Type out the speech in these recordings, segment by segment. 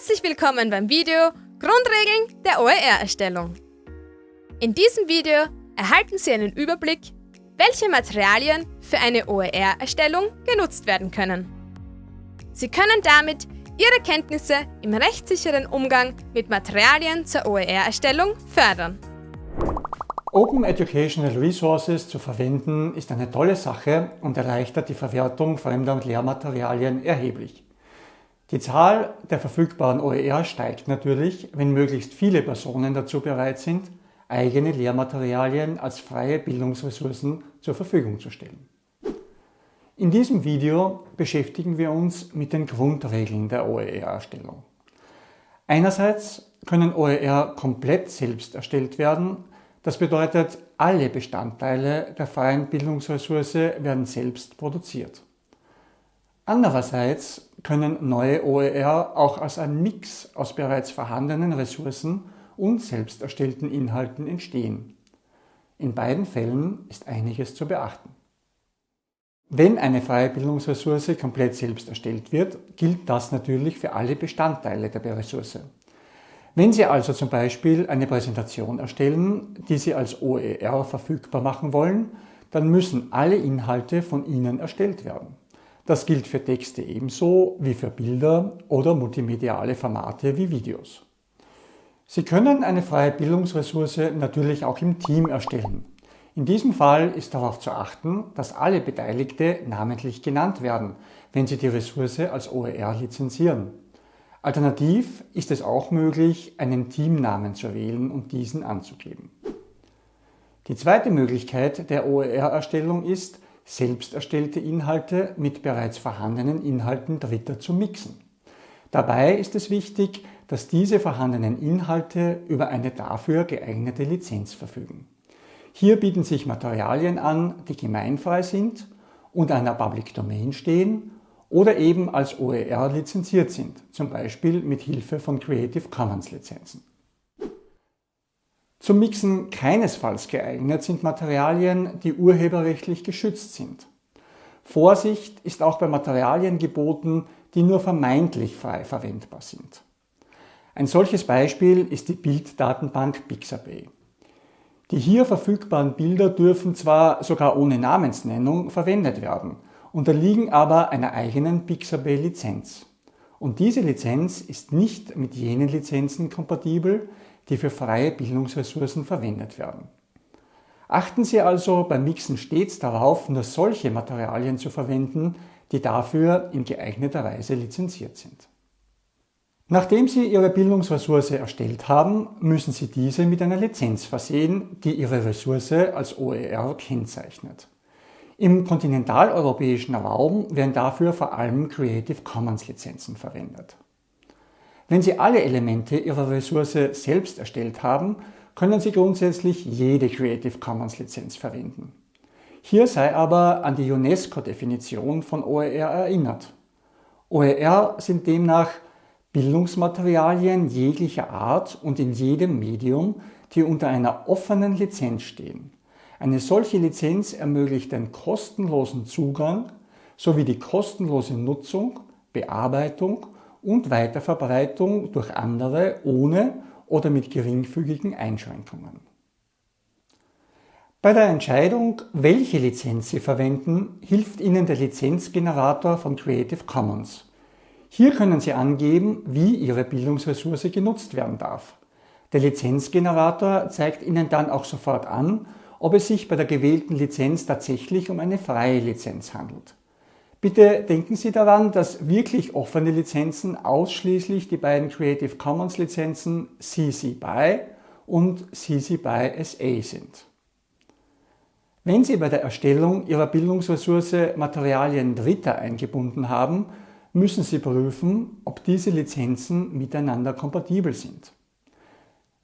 Herzlich willkommen beim Video Grundregeln der OER-Erstellung. In diesem Video erhalten Sie einen Überblick, welche Materialien für eine OER-Erstellung genutzt werden können. Sie können damit Ihre Kenntnisse im rechtssicheren Umgang mit Materialien zur OER-Erstellung fördern. Open Educational Resources zu verwenden ist eine tolle Sache und erleichtert die Verwertung fremder Lehrmaterialien erheblich. Die Zahl der verfügbaren OER steigt natürlich, wenn möglichst viele Personen dazu bereit sind, eigene Lehrmaterialien als freie Bildungsressourcen zur Verfügung zu stellen. In diesem Video beschäftigen wir uns mit den Grundregeln der OER-Erstellung. Einerseits können OER komplett selbst erstellt werden, das bedeutet, alle Bestandteile der freien Bildungsressource werden selbst produziert. Andererseits können neue OER auch als ein Mix aus bereits vorhandenen Ressourcen und selbst erstellten Inhalten entstehen. In beiden Fällen ist einiges zu beachten. Wenn eine freie Bildungsressource komplett selbst erstellt wird, gilt das natürlich für alle Bestandteile der Ressource. Wenn Sie also zum Beispiel eine Präsentation erstellen, die Sie als OER verfügbar machen wollen, dann müssen alle Inhalte von Ihnen erstellt werden. Das gilt für Texte ebenso wie für Bilder oder multimediale Formate wie Videos. Sie können eine freie Bildungsressource natürlich auch im Team erstellen. In diesem Fall ist darauf zu achten, dass alle Beteiligte namentlich genannt werden, wenn Sie die Ressource als OER lizenzieren. Alternativ ist es auch möglich, einen Teamnamen zu wählen und diesen anzugeben. Die zweite Möglichkeit der OER-Erstellung ist, selbst erstellte Inhalte mit bereits vorhandenen Inhalten Dritter zu mixen. Dabei ist es wichtig, dass diese vorhandenen Inhalte über eine dafür geeignete Lizenz verfügen. Hier bieten sich Materialien an, die gemeinfrei sind, unter einer Public Domain stehen oder eben als OER lizenziert sind, zum Beispiel mit Hilfe von Creative Commons Lizenzen. Zum Mixen keinesfalls geeignet sind Materialien, die urheberrechtlich geschützt sind. Vorsicht ist auch bei Materialien geboten, die nur vermeintlich frei verwendbar sind. Ein solches Beispiel ist die Bilddatenbank Pixabay. Die hier verfügbaren Bilder dürfen zwar sogar ohne Namensnennung verwendet werden, unterliegen aber einer eigenen Pixabay-Lizenz. Und diese Lizenz ist nicht mit jenen Lizenzen kompatibel, die für freie Bildungsressourcen verwendet werden. Achten Sie also beim Mixen stets darauf, nur solche Materialien zu verwenden, die dafür in geeigneter Weise lizenziert sind. Nachdem Sie Ihre Bildungsressource erstellt haben, müssen Sie diese mit einer Lizenz versehen, die Ihre Ressource als OER kennzeichnet. Im kontinentaleuropäischen Raum werden dafür vor allem Creative Commons Lizenzen verwendet. Wenn Sie alle Elemente Ihrer Ressource selbst erstellt haben, können Sie grundsätzlich jede Creative Commons Lizenz verwenden. Hier sei aber an die UNESCO-Definition von OER erinnert. OER sind demnach Bildungsmaterialien jeglicher Art und in jedem Medium, die unter einer offenen Lizenz stehen. Eine solche Lizenz ermöglicht den kostenlosen Zugang sowie die kostenlose Nutzung, Bearbeitung und Weiterverbreitung durch andere ohne oder mit geringfügigen Einschränkungen. Bei der Entscheidung, welche Lizenz Sie verwenden, hilft Ihnen der Lizenzgenerator von Creative Commons. Hier können Sie angeben, wie Ihre Bildungsressource genutzt werden darf. Der Lizenzgenerator zeigt Ihnen dann auch sofort an, ob es sich bei der gewählten Lizenz tatsächlich um eine freie Lizenz handelt. Bitte denken Sie daran, dass wirklich offene Lizenzen ausschließlich die beiden Creative Commons Lizenzen CC BY und CC BY SA sind. Wenn Sie bei der Erstellung Ihrer Bildungsressource Materialien Dritter eingebunden haben, müssen Sie prüfen, ob diese Lizenzen miteinander kompatibel sind.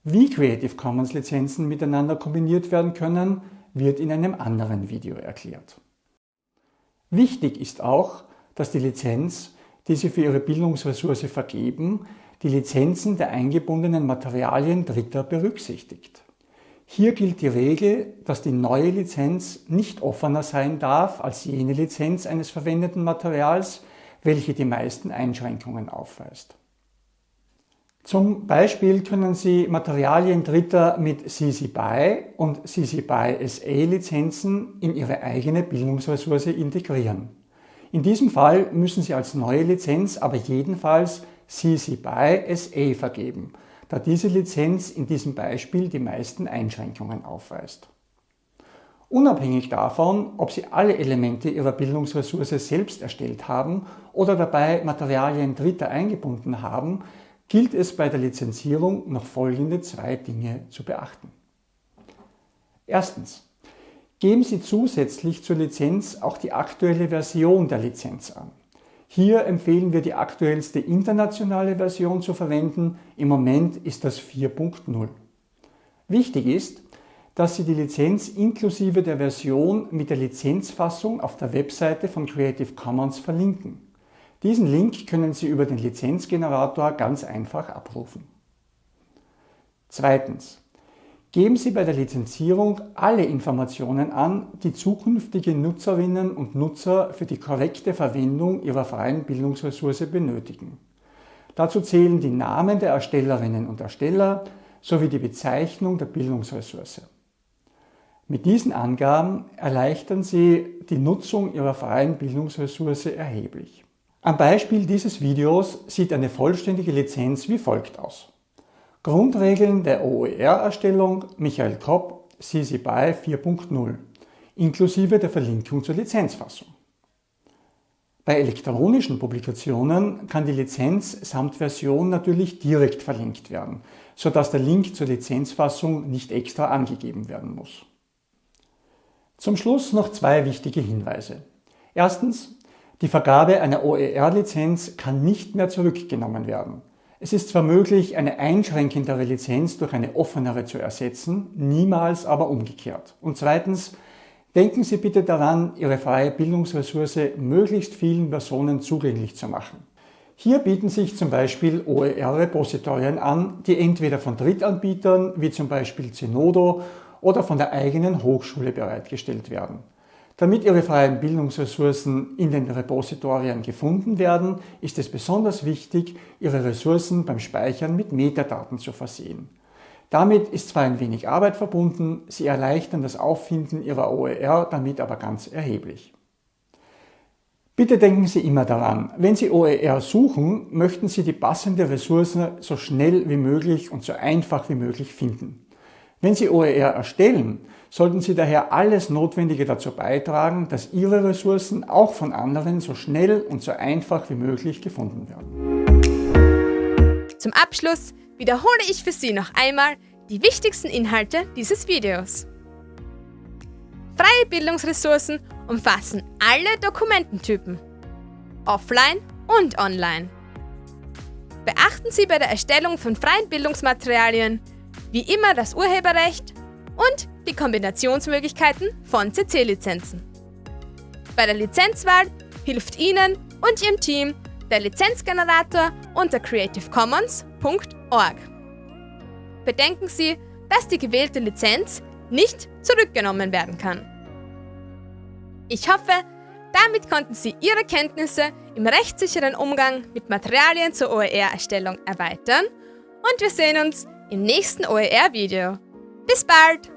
Wie Creative Commons Lizenzen miteinander kombiniert werden können, wird in einem anderen Video erklärt. Wichtig ist auch, dass die Lizenz, die Sie für Ihre Bildungsressource vergeben, die Lizenzen der eingebundenen Materialien Dritter berücksichtigt. Hier gilt die Regel, dass die neue Lizenz nicht offener sein darf als jene Lizenz eines verwendeten Materials, welche die meisten Einschränkungen aufweist. Zum Beispiel können Sie Materialien Dritter mit CC BY und CC BY SA Lizenzen in Ihre eigene Bildungsressource integrieren. In diesem Fall müssen Sie als neue Lizenz aber jedenfalls CC BY SA vergeben, da diese Lizenz in diesem Beispiel die meisten Einschränkungen aufweist. Unabhängig davon, ob Sie alle Elemente Ihrer Bildungsressource selbst erstellt haben oder dabei Materialien Dritter eingebunden haben, gilt es bei der Lizenzierung noch folgende zwei Dinge zu beachten. Erstens. Geben Sie zusätzlich zur Lizenz auch die aktuelle Version der Lizenz an. Hier empfehlen wir die aktuellste internationale Version zu verwenden. Im Moment ist das 4.0. Wichtig ist, dass Sie die Lizenz inklusive der Version mit der Lizenzfassung auf der Webseite von Creative Commons verlinken. Diesen Link können Sie über den Lizenzgenerator ganz einfach abrufen. Zweitens. Geben Sie bei der Lizenzierung alle Informationen an, die zukünftige Nutzerinnen und Nutzer für die korrekte Verwendung Ihrer freien Bildungsressource benötigen. Dazu zählen die Namen der Erstellerinnen und Ersteller sowie die Bezeichnung der Bildungsressource. Mit diesen Angaben erleichtern Sie die Nutzung Ihrer freien Bildungsressource erheblich. Am Beispiel dieses Videos sieht eine vollständige Lizenz wie folgt aus. Grundregeln der OER-Erstellung Michael Kopp CC BY 4.0 inklusive der Verlinkung zur Lizenzfassung. Bei elektronischen Publikationen kann die Lizenz samt Version natürlich direkt verlinkt werden, sodass der Link zur Lizenzfassung nicht extra angegeben werden muss. Zum Schluss noch zwei wichtige Hinweise. Erstens, die Vergabe einer OER-Lizenz kann nicht mehr zurückgenommen werden. Es ist zwar möglich, eine einschränkendere Lizenz durch eine offenere zu ersetzen, niemals aber umgekehrt. Und zweitens, denken Sie bitte daran, Ihre freie Bildungsressource möglichst vielen Personen zugänglich zu machen. Hier bieten sich zum Beispiel OER-Repositorien an, die entweder von Drittanbietern wie zum Beispiel Zenodo oder von der eigenen Hochschule bereitgestellt werden. Damit Ihre freien Bildungsressourcen in den Repositorien gefunden werden, ist es besonders wichtig, Ihre Ressourcen beim Speichern mit Metadaten zu versehen. Damit ist zwar ein wenig Arbeit verbunden, Sie erleichtern das Auffinden Ihrer OER damit aber ganz erheblich. Bitte denken Sie immer daran, wenn Sie OER suchen, möchten Sie die passende Ressource so schnell wie möglich und so einfach wie möglich finden. Wenn Sie OER erstellen, sollten Sie daher alles Notwendige dazu beitragen, dass Ihre Ressourcen auch von anderen so schnell und so einfach wie möglich gefunden werden. Zum Abschluss wiederhole ich für Sie noch einmal die wichtigsten Inhalte dieses Videos. Freie Bildungsressourcen umfassen alle Dokumententypen, offline und online. Beachten Sie bei der Erstellung von freien Bildungsmaterialien wie immer das Urheberrecht und die Kombinationsmöglichkeiten von CC-Lizenzen. Bei der Lizenzwahl hilft Ihnen und Ihrem Team der Lizenzgenerator unter creativecommons.org. Bedenken Sie, dass die gewählte Lizenz nicht zurückgenommen werden kann. Ich hoffe, damit konnten Sie Ihre Kenntnisse im rechtssicheren Umgang mit Materialien zur OER-Erstellung erweitern und wir sehen uns im nächsten OER-Video. Bis bald!